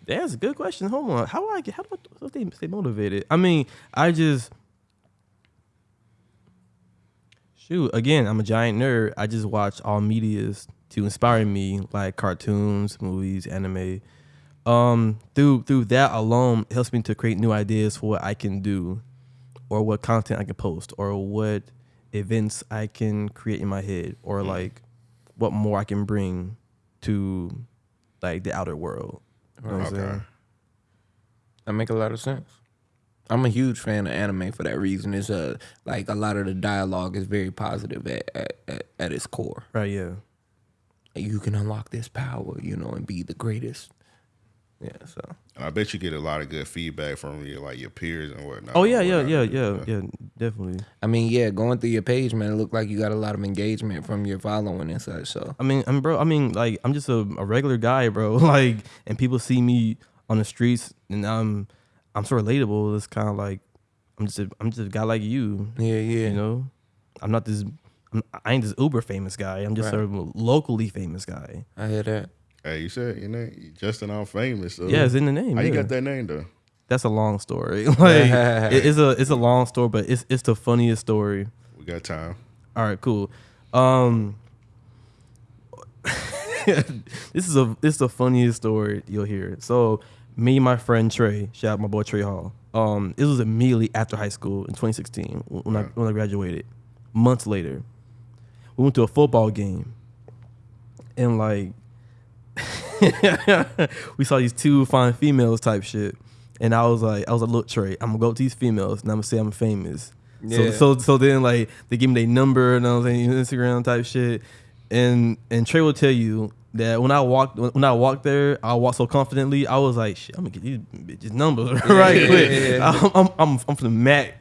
Yeah, That's a good question. Hold on. How do I get? How do I stay, stay motivated? I mean, I just. Shoot, again, I'm a giant nerd. I just watch all medias to inspire me, like cartoons, movies, anime. Um, through through that alone, helps me to create new ideas for what I can do, or what content I can post, or what events I can create in my head, or like what more I can bring to like the outer world. You know I'm Okay. saying? That make a lot of sense. I'm a huge fan of anime for that reason. It's a like a lot of the dialogue is very positive at at, at, at its core. Right, yeah. You can unlock this power, you know, and be the greatest. Yeah, so And I bet you get a lot of good feedback from your like your peers and whatnot. Oh yeah, yeah, whatnot. yeah, yeah, yeah, definitely. I mean, yeah, going through your page, man, it looked like you got a lot of engagement from your following and such. So I mean, I'm bro. I mean, like, I'm just a, a regular guy, bro. Like, and people see me on the streets, and I'm, I'm so relatable. It's kind of like, I'm just, a, I'm just a guy like you. yeah, yeah, You know, I'm not this. I'm, I ain't this uber famous guy. I'm just Right. a locally famous guy. I hear that. Hey, you said you know Justin I'm famous. So Yeah, it's in the name. How you got that name though? That's a long story. like, it- it's a, it's a long story, but it's, it's the funniest story. We got time. All right, cool. Um, this is a this is the funniest story you'll hear. So me and my friend Trey, shout out my boy Trey Hall. Um, it was immediately after high school in 2016 when I when I graduated. Months later, we went to a football game, and like we saw these two fine females type shit. And I was like, I was like, look, Trey, I'm gonna go up to these females and I'm gonna say I'm famous. Yeah. So, so, so then like they give me their number and I was saying Instagram type shit. And and Trey will tell you that when I walked when I walked there, I walked so confidently. I was like, shit, I'm gonna get these bitches numbers right yeah, quick. yeah, yeah. I'm, I'm I'm I'm from the Mac,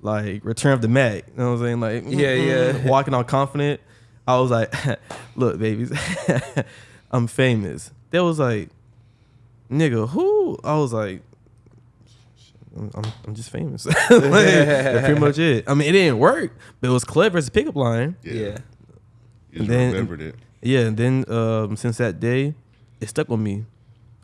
like Return of the Mack. You know what I'm saying? Like Yeah, yeah. mm, walking all confident. I was like, look, babies, I'm famous. They was like, nigga, who? I was like, I'm, I'm, I'm just famous. like, that's pretty much it. I mean, it didn't work, but it was clever as a pickup line. Yeah. Yeah. You just then- remembered it. Yeah, and then um, since that day, it stuck with me.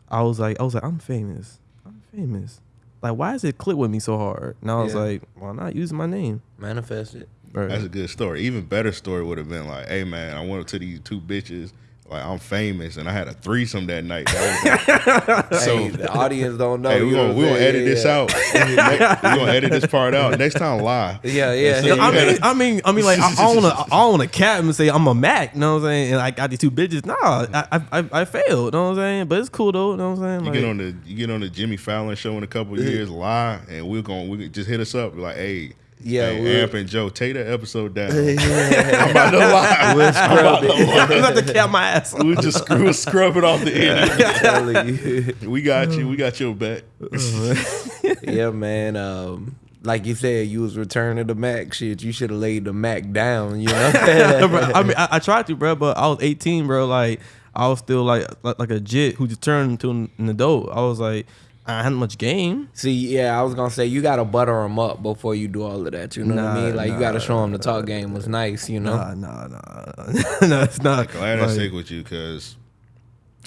I was like, I was like, I'm famous. I'm famous. Like, why is it click with me so hard? And I was Yeah. like, why not using my name? Manifest it. Right. That's a good story. Even better story would have been like, "Hey man, I went up to these two bitches. Like I'm famous, and I had a threesome that night. That was So so the audience don't know. hey, we're gonna we gonna saying? edit this Yeah. out. we're gonna edit this part out. Next time, lie. Yeah, yeah. So you I mean, I mean, I mean, like, I, I don't want to, I want to cap him and say I'm a Mac. You know what I'm saying? And I got these two bitches. Nah, I, I, I, I failed. You know what I'm saying? But it's cool though. You know what I'm saying? You get on the you get on the Jimmy Fallon show in a couple of years, lie, and we're gonna we just hit us up like, hey, Yeah, hey, we'll- Amp and Joe, take that episode down. Yeah. I'm about to lie. We'll scrub it. I'm about to cap my ass. We'll just screw, we'll scrub it off the end. We got you. We got your back. yeah, man. Um, like you said, you was returning the Mac shit. You should have laid the Mac down. You know. Bro, I mean, I, I tried to, bro, but I was 18, bro. Like, I was still like like, like a jit who just turned into an, an adult. I was like, I hadn't much game. See, yeah, I was gonna say you gotta butter them up before you do all of that. You know what I mean? Like you gotta show them the talk game was nice. You know. Nah, nah, nah, no, it's not. Glad I stick with you because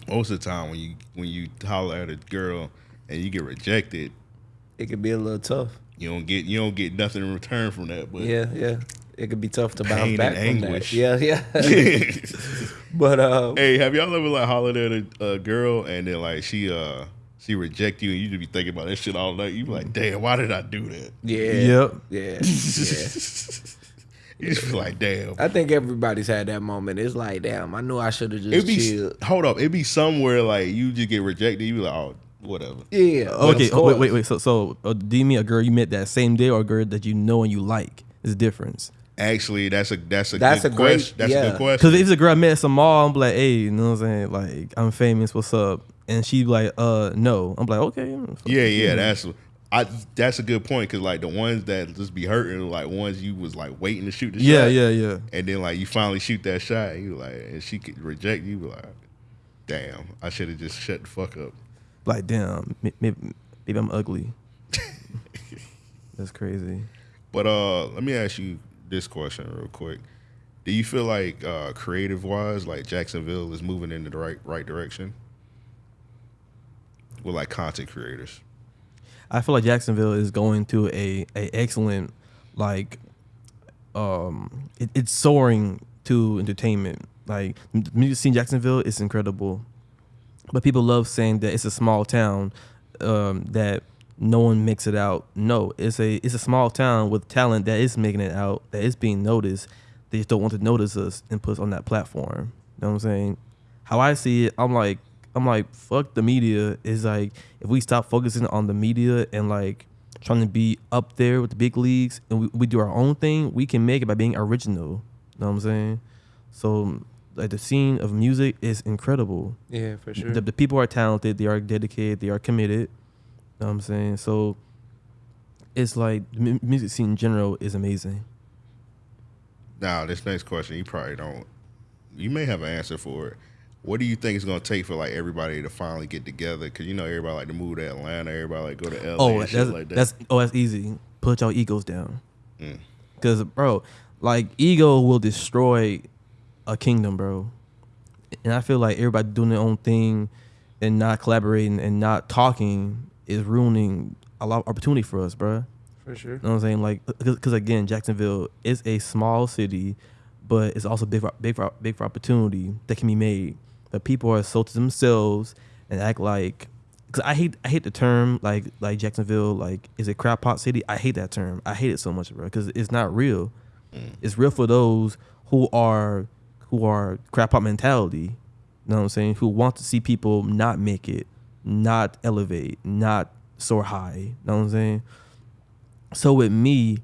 most of the time when you when you holler at a girl and you get rejected, It could be a little tough. you don't get you don't get nothing in return from that. But Yeah, yeah. It could be tough to bounce back and from anguish. that. Yeah, yeah. but um, hey, have y'all ever like hollered at a, a girl and then like she uh she reject you and you just be thinking about that shit all night? You be like, damn, why did I do that? yeah, Yep. yeah, yeah. You just be like, damn. I think everybody's had that moment. It's like, damn, I knew I should have just It'd be chilled. hold up. It'd be somewhere like you just get rejected. You be like, oh, whatever. Yeah. Okay, oh, wait, wait, wait. So, so uh, do you mean a girl you met that same day or a girl that you know and you like? Is a difference. Actually, that's a that's a That's good a great- question. That's a good question. Because if it's a girl I met at some mall, I'm like, hey, you know what I'm saying? Like, I'm famous. What's up? And she like, uh, no. I'm like, okay. Yeah, yeah, that's I. That's a good point because like the ones that just be hurting, like ones you was like waiting to shoot the yeah, shot. yeah, yeah. And then like you finally shoot that shot, and you like, and she could reject you. be Like, damn, I should have just shut the fuck up. Like, damn, maybe, maybe I'm ugly. That's crazy. But uh, let me ask you this question real quick. Do you feel like uh, creative wise, like Jacksonville is moving in the right right direction with like content creators? I feel like Jacksonville is going to a, a excellent like um it, it's soaring to entertainment. Like the music scene Jacksonville is incredible. But people love saying that it's a small town um, that no one makes it out. No, it's a it's a small town with talent that is making it out, that is being noticed. They just don't want to notice us and put us on that platform. You know what I'm saying? How I see it, I'm like I'm like fuck the media. Is like if we stop focusing on the media and like trying to be up there with the big leagues and we, we do our own thing, we can make it by being original. You know what I'm saying? So like the scene of music is incredible. Yeah, for sure. The, the people are talented, they are dedicated, they are committed. You know what I'm saying? So it's like the music scene in general is amazing. Now, this next question, you probably don't. You may have an answer for it. What do you think it's going to take for like everybody to finally get together? Because you know everybody like to move to Atlanta, everybody like go to LA Oh, that's, shit like that. that's oh that's easy. Put your egos down. Mm. Cause bro, like ego will destroy a kingdom, bro. And I feel like everybody doing their own thing and not collaborating and not talking is ruining a lot of opportunity for us, bro. for sure. You know what I'm saying? Like, because again, Jacksonville is a small city, but it's also big for big for big for opportunity that can be made. But people are so to themselves and act like, because I hate I hate the term like like Jacksonville like is it crap pot city. I hate that term. I hate it so much, bro, because it's not real. Mm. It's real for those who are who are crap pot mentality. You know what I'm saying? Who want to see people not make it, not elevate, not soar high. You know what I'm saying? So with me,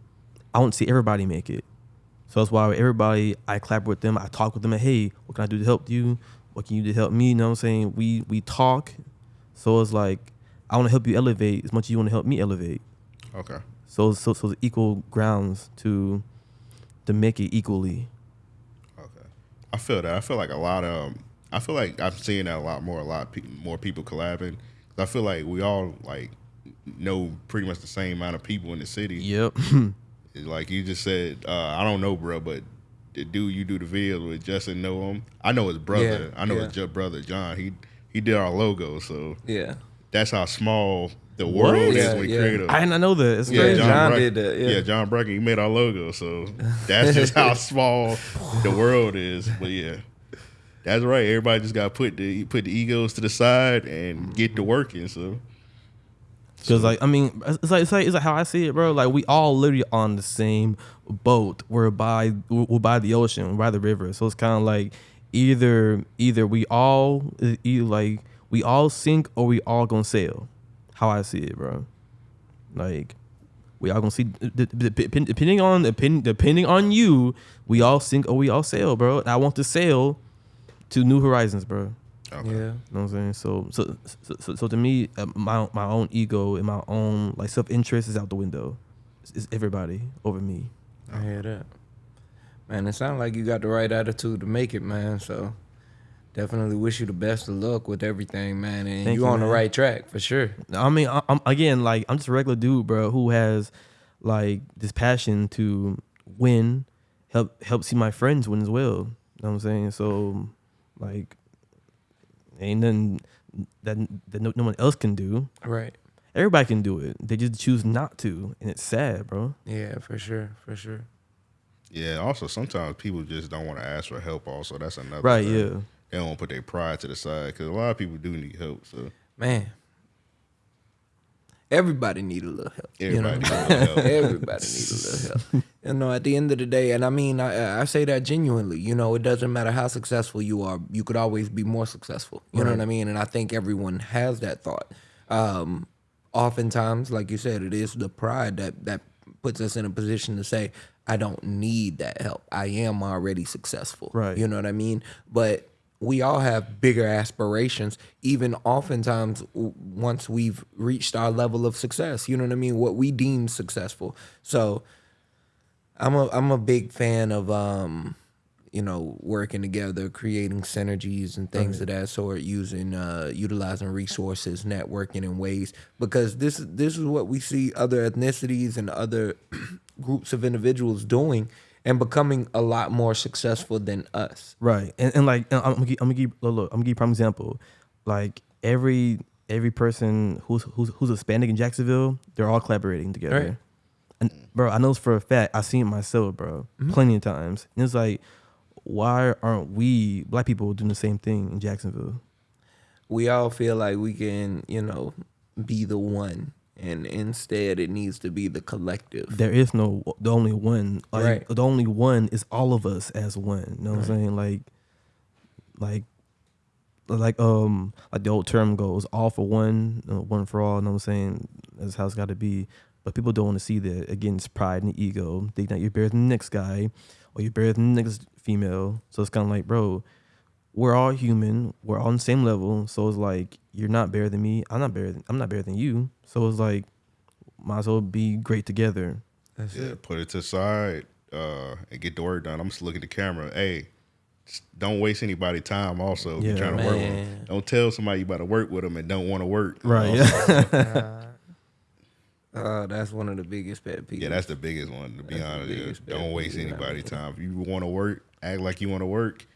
I want to see everybody make it. So that's why everybody, I clap with them. I talk with them. And, hey, what can I do to help you? What can you do to help me? You know what I'm saying? We we talk. So it's like I want to help you elevate as much as you want to help me elevate. okay. So so so it's equal grounds to to make it equally. Okay, I feel that. I feel like a lot of. Um, I feel like I'm seeing that a lot more. A lot pe- more people collabing. I feel like we all like know pretty much the same amount of people in the city. Yep. Like you just said, uh, I don't know, bro, but the dude you do the videos with, Justin know him. I know his brother. Yeah, I know yeah. his brother John. He he did our logo, so Yeah. that's how small the world Yeah, is with yeah. creative. I did not know that. It's yeah, crazy. John, John Brack- did that, yeah. John Bracken, he made our logo, so that's just how small the world is. But yeah, that's right. Everybody just got to put the put the egos to the side and get to working. So Cause like I mean, it's like, it's like it's like how I see it, bro. Like we all literally on the same boat. We're by we're by the ocean, we're by the river. So it's kind of like either either we all either like we all sink or we all gonna sail. How I see it, bro. Like we all gonna see depending on depending depending on you, we all sink or we all sail, bro. And I want to sail to new horizons, bro. Okay. Yeah. You know what I'm saying? So, so, so, so, so to me, uh, my my own ego and my own like self interest is out the window. It's, it's everybody over me. I hear that. Man, it sounds like you got the right attitude to make it, man. So definitely wish you the best of luck with everything, man. And Thank you you, on the right track for sure. I mean, I, I'm again like I'm just a regular dude, bro, who has like this passion to win, help help see my friends win as well. You know what I'm saying? So, like, ain't nothing that that no, no one else can do. Right. Everybody can do it. They just choose not to, and it's sad, bro. Yeah, for sure. For sure. Yeah. Also, sometimes people just don't want to ask for help. Also, that's another Right? thing. Yeah. They don't want to put their pride to the side because a lot of people do need help. So Man. Everybody need a little help. you know? everybody needs a little help. Everybody needs a little help. You know, at the end of the day, and I mean, I, I say that genuinely. You know, it doesn't matter how successful you are, you could always be more successful. You know what I mean? And I think everyone has that thought. Um, oftentimes, like you said, it is the pride that that puts us in a position to say, "I don't need that help. I am already successful." Right. You know what I mean? But we all have bigger aspirations, even oftentimes w- once we've reached our level of success. You know what I mean? What we deem successful. So I'm a I'm a big fan of um, you know, working together, creating synergies and things of that sort, using uh utilizing resources, networking in ways because this this is what we see other ethnicities and other groups of individuals doing and becoming a lot more successful than us. Right, and, and like and I'm gonna give, I'm gonna give look, look, I'm gonna give prime example. Like every every person who's who's who's Hispanic in Jacksonville, they're all collaborating together. Right. And bro, I know this for a fact. I've seen it myself, bro, mm-hmm. plenty of times. And it's like, why aren't we black people doing the same thing in Jacksonville? we all feel like we can, you know, be the one, and instead it needs to be the collective. There is no the only one. Like Right. the only one is all of us as one. You know what I'm saying? Like, like, like um, like the old term goes, all for one, uh, one for all. You know what I'm saying? That's how it's got to be. But people don't want to see that. Again, it's pride and ego. They think you're better than the next guy, or you're better than the next female. So it's kind of like, bro, we're all human. We're all on the same level. So it's like you're not better than me. I'm not better. Than, I'm not better than you. So it's like might as well be great together. That's Yeah, it. put it to the side uh, and get the work done. I'm just looking at the camera. Hey, don't waste anybody time. Also, if you're Yeah, trying to work with man. them. Don't tell somebody you about to work with them and don't want to work. Right. Yeah. Uh, that's one of the biggest pet peeves. yeah, that's the biggest one. To be That's honest, yeah. don't waste peeve, anybody time. If you want to work, act like you want to work,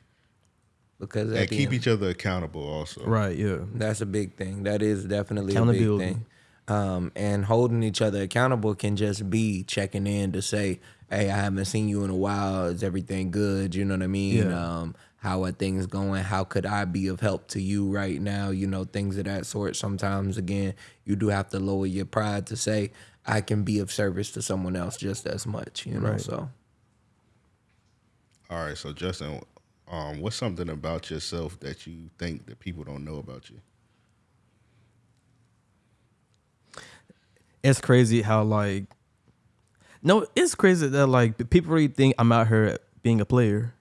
because at and keep end- each other accountable. Also, right. Yeah. That's a big thing. That is definitely a big thing. Um, and holding each other accountable can just be checking in to say, "Hey, I haven't seen you in a while. Is everything good? You know what I mean? Yeah. Um, how are things going? How could I be of help to you right now? You know, things of that sort. Sometimes, again, you do have to lower your pride to say, "I can be of service to someone else just as much." You know, Right. so All right. So Justin, um, what's something about yourself that you think that people don't know about you? It's crazy how like. No, it's crazy that like people really think I'm out here being a player.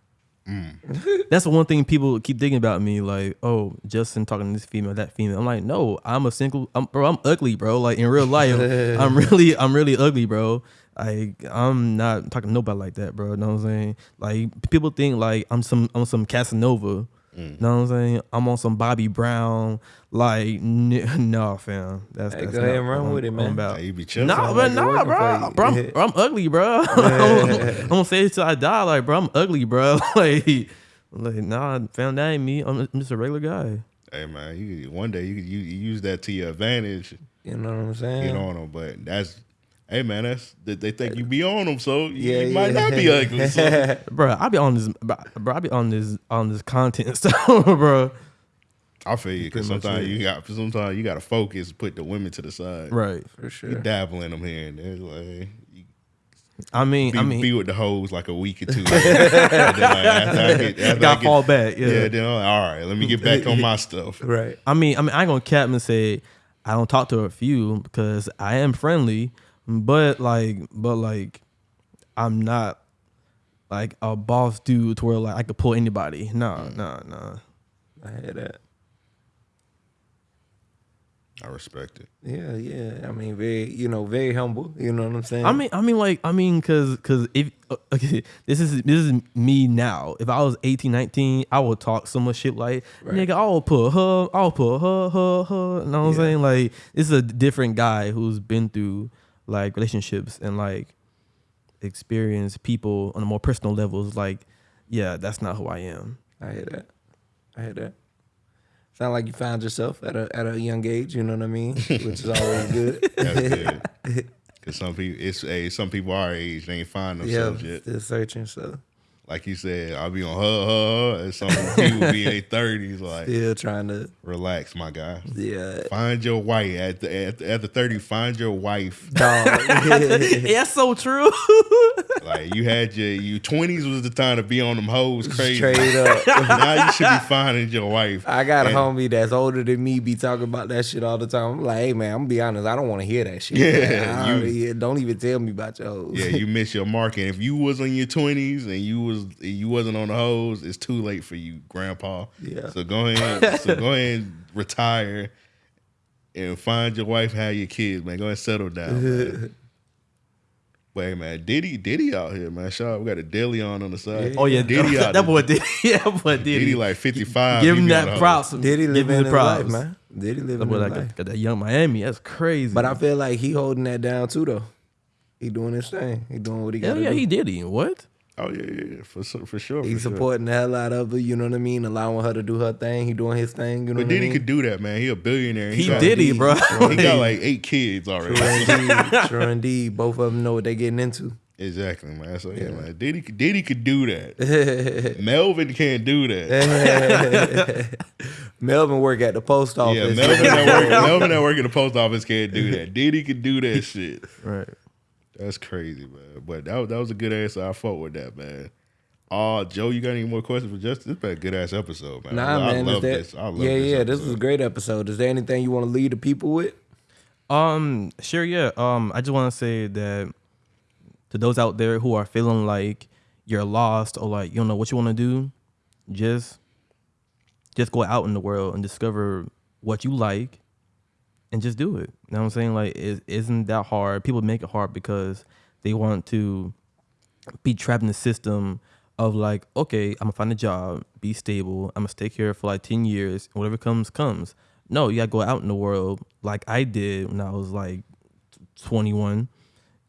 That's the one thing people keep thinking about me. Like, oh, Justin talking to this female, that female. I'm like, no, I'm a single. I'm, bro, I'm ugly, bro. Like in real life, I'm really, I'm really ugly, bro. Like I'm not talking to nobody like that, bro. You Know what I'm saying? Like people think like I'm some, I'm some Casanova. Know what I'm saying? I'm on some Bobby Brown. Like, n- no, fam. That's, Hey, that's go ahead not and run what with it, I'm man. about. Hey, you be chilling. Nah, but like nah, working bro. bro, I'm, bro, I'm ugly, bro. I'm, I'm gonna say it till I die. Like, bro, I'm ugly, bro. like, like, nah, fam, that ain't me. I'm, I'm just a regular guy. Hey man, you one day you you, you use that to your advantage, you know what I'm saying. you get on them. But that's hey man, that's they they think you be on them, so you, Yeah, you might not be ugly. So. Bro, I be on this, bro. I be on this, on this content stuff, bro. I feel you because sometimes you got sometimes you got to focus, put the women to the side. Right. For sure, You sure. dabble in them here and there, like I mean, be, I mean, be with the hoes like a week or two. later. Then, like, after I get, after I got get- fall back. Yeah. Yeah, then I'm like, all right, let me get back on my stuff. Right. I mean, I mean, I ain't gonna cap and say I don't talk to a few because I am friendly, but like, but like, I'm not like a boss dude to where like I could pull anybody. No, no, no. I hear that. I respect it. Yeah, yeah. I mean, very, you know, very humble. You know what I'm saying? I mean, I mean, like, I mean, cause, cause if uh, okay, this is this is me now. If I was 18, 19, I would talk so much shit like, Right. nigga, I'll put her, I'll put her, her, her. You know what I'm saying? Like, this is a different guy who's been through like relationships and like experience people on a more personal levels. Like, yeah, that's not who I am. I hear that. I hear that. Sound like you found yourself at a at a young age. You know what I mean? Which is always good. That's good. Because some people, it's hey, some people our age, they ain't find yeah, themselves yet. still searching. So Like you said, I'll be on her, her, her, and some people be in their thirties. Like, still trying to. relax, my guy. Yeah. Find your wife at the at, the, at the thirty. Find your wife. Dog. yeah, that's so true. Like you had your you twenties was the time to be on them hoes crazy. Straight up. now you should be finding your wife. I got a homie that's older than me be talking about that shit all the time. I'm like, hey man, I'm gonna be honest, I don't want to hear that shit. Yeah, you- don't, don't even tell me about your hoes. Yeah, you miss your mark. And if you was in your twenties and you was you wasn't on the hoes, it's too late for you, grandpa. Yeah. So go ahead. so go ahead and retire and find your wife, have your kids, man. Go ahead and settle down. Man. Wait, man, Diddy, Diddy out here, man. Shout out, we got a Dilly on on the side. oh yeah, Diddy out that boy did. Yeah, that boy did. Diddy like fifty five. Give him that props. Did he Give live in the his life, props. man? Did he live That in boy his like life? got, got that Yung Miami. That's crazy. But I feel like he holding that down too, though. He doing his thing. He doing what he got hell to yeah, do. he did. He what? Oh yeah, yeah, yeah, for for sure. He for sure. supporting the hell out of her. You know what I mean? Allowing her to do her thing. He doing his thing. You know But what Diddy I mean? could do that, man. He a billionaire. He he, indeed. bro. He got like eight kids already. Sure indeed. Sure indeed. Both of them know what they getting into. Exactly, man. So yeah, man. Diddy, Diddy could do that. Melvin can't do that. Melvin work at the post Yeah, office. Melvin that work, Melvin that work at the post office can't do that. Diddy could do that shit. right. That's crazy, man. But that was, that was a good answer. I fought with that, man. Uh, Joe, you got any more questions for Justin? This been a good ass episode, man. Nah, I, man. I love is that, this. I love yeah, this yeah. This episode. was a great episode. Is there anything you want to lead the people with? Um, sure, yeah. Um, I just want to say that to those out there who are feeling like you're lost or like you don't know what you want to do, just just go out in the world and discover what you like and just do it. You know what I'm saying? Like it isn't that hard. People make it hard because they want to be trapped in the system of like, okay, I'm gonna find a job, be stable, I'm gonna stay here for like 10 years, whatever comes, comes. No, you gotta go out in the world like I did when I was like 21.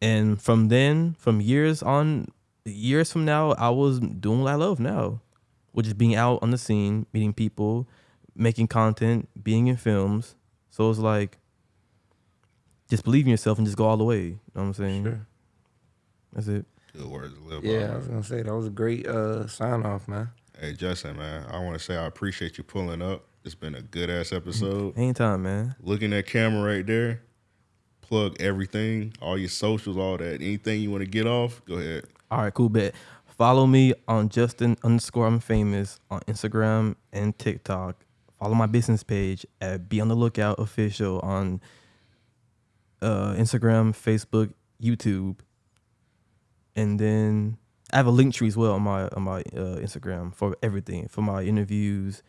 And from then, from years on, years from now, I was doing what I love now, which is being out on the scene, meeting people, making content, being in films. So it's like, just believe in yourself and just go all the way. You know what I'm saying? Sure. That's it. Good words to live by. Yeah, I was gonna say that was a great uh, sign off, man. Hey Justin, man, I want to say I appreciate you pulling up. It's been a good ass episode. Anytime, man. Looking at camera right there, plug everything, all your socials, all that. Anything you want to get off, go ahead. All right, cool bet. Follow me on Justin underscore I'm famous on Instagram and TikTok. Follow my business page at Be on the Lookout Official on uh, Instagram, Facebook, YouTube, and then I have a Linktree as well on my on my uh, Instagram for everything for my interviews,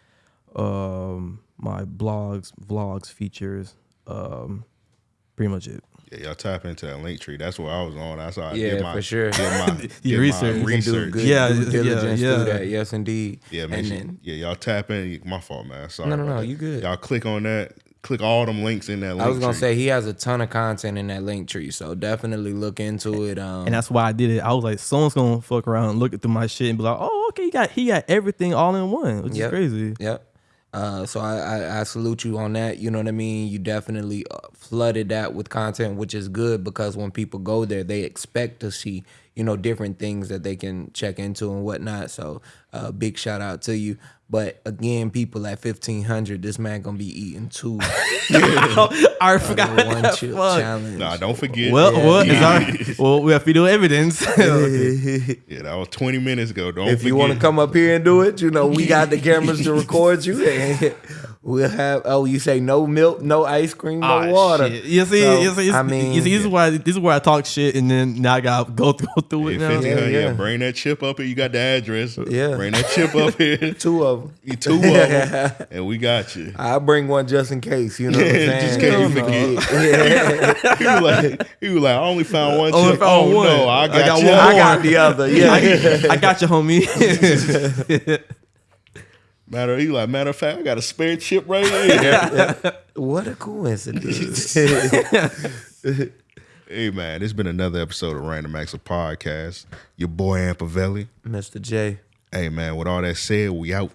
um, my blogs, vlogs, features, um, pretty much it. Yeah, y'all tap into that Linktree. That's where I was on. That's how I Yeah, did my for sure. Did my, did research. You You do research. good Yeah, due yeah, yeah. through that. Yes, indeed. Yeah, man. And then, yeah, y'all tap in. My fault, man. Sorry. No, no, about no, that. you good. Y'all click on that. Click all them links in that link I was gonna tree. say he has a ton of content in that Linktree, so definitely look into it. Um, And that's why I did it. I was like, someone's gonna fuck around, look through my shit, and be like, "Oh, okay, he got he got everything all in one," which Yep. is crazy. Yep. Uh, so I, I, I salute you on that. You know what I mean? You definitely uh, flooded that with content, which is good because when people go there, they expect to see, you know, different things that they can check into and whatnot. So uh, big shout out to you. But again, people at 1500, this man gonna be eating two. I forgot one that. chip Fuck. challenge. Nah, don't forget. Well, Yeah. what is our? Well, we have video evidence. Okay. yeah, that was 20 minutes ago. Don't if forget. you want to come up here and do it, you know, we got the cameras to record you. we'll have, oh, you say no milk, no ice cream, no Ah, water. shit. You see, So, you see, I mean, you see, this is why this is where I talk shit, and then now I got to go through, go through Hey, it now. 1500, Yeah, yeah, yeah. bring that chip up here. You got the address. Yeah. Bring that chip up here. two of them. You two of them, and we got you. I bring one just in case, you know what I'm saying? Just in case you forget. he was like, he was like, I only found one Only chip. found oh one. no, I I got, got you. one I got the other. Yeah. I, I got you, homie. Matter, he like, matter of fact, I got a spare chip right here. what a coincidence. hey man, it's been another episode of Random Acts of Podcast. Your boy Ampavelli. Mr. J. Hey man, with all that said, we out.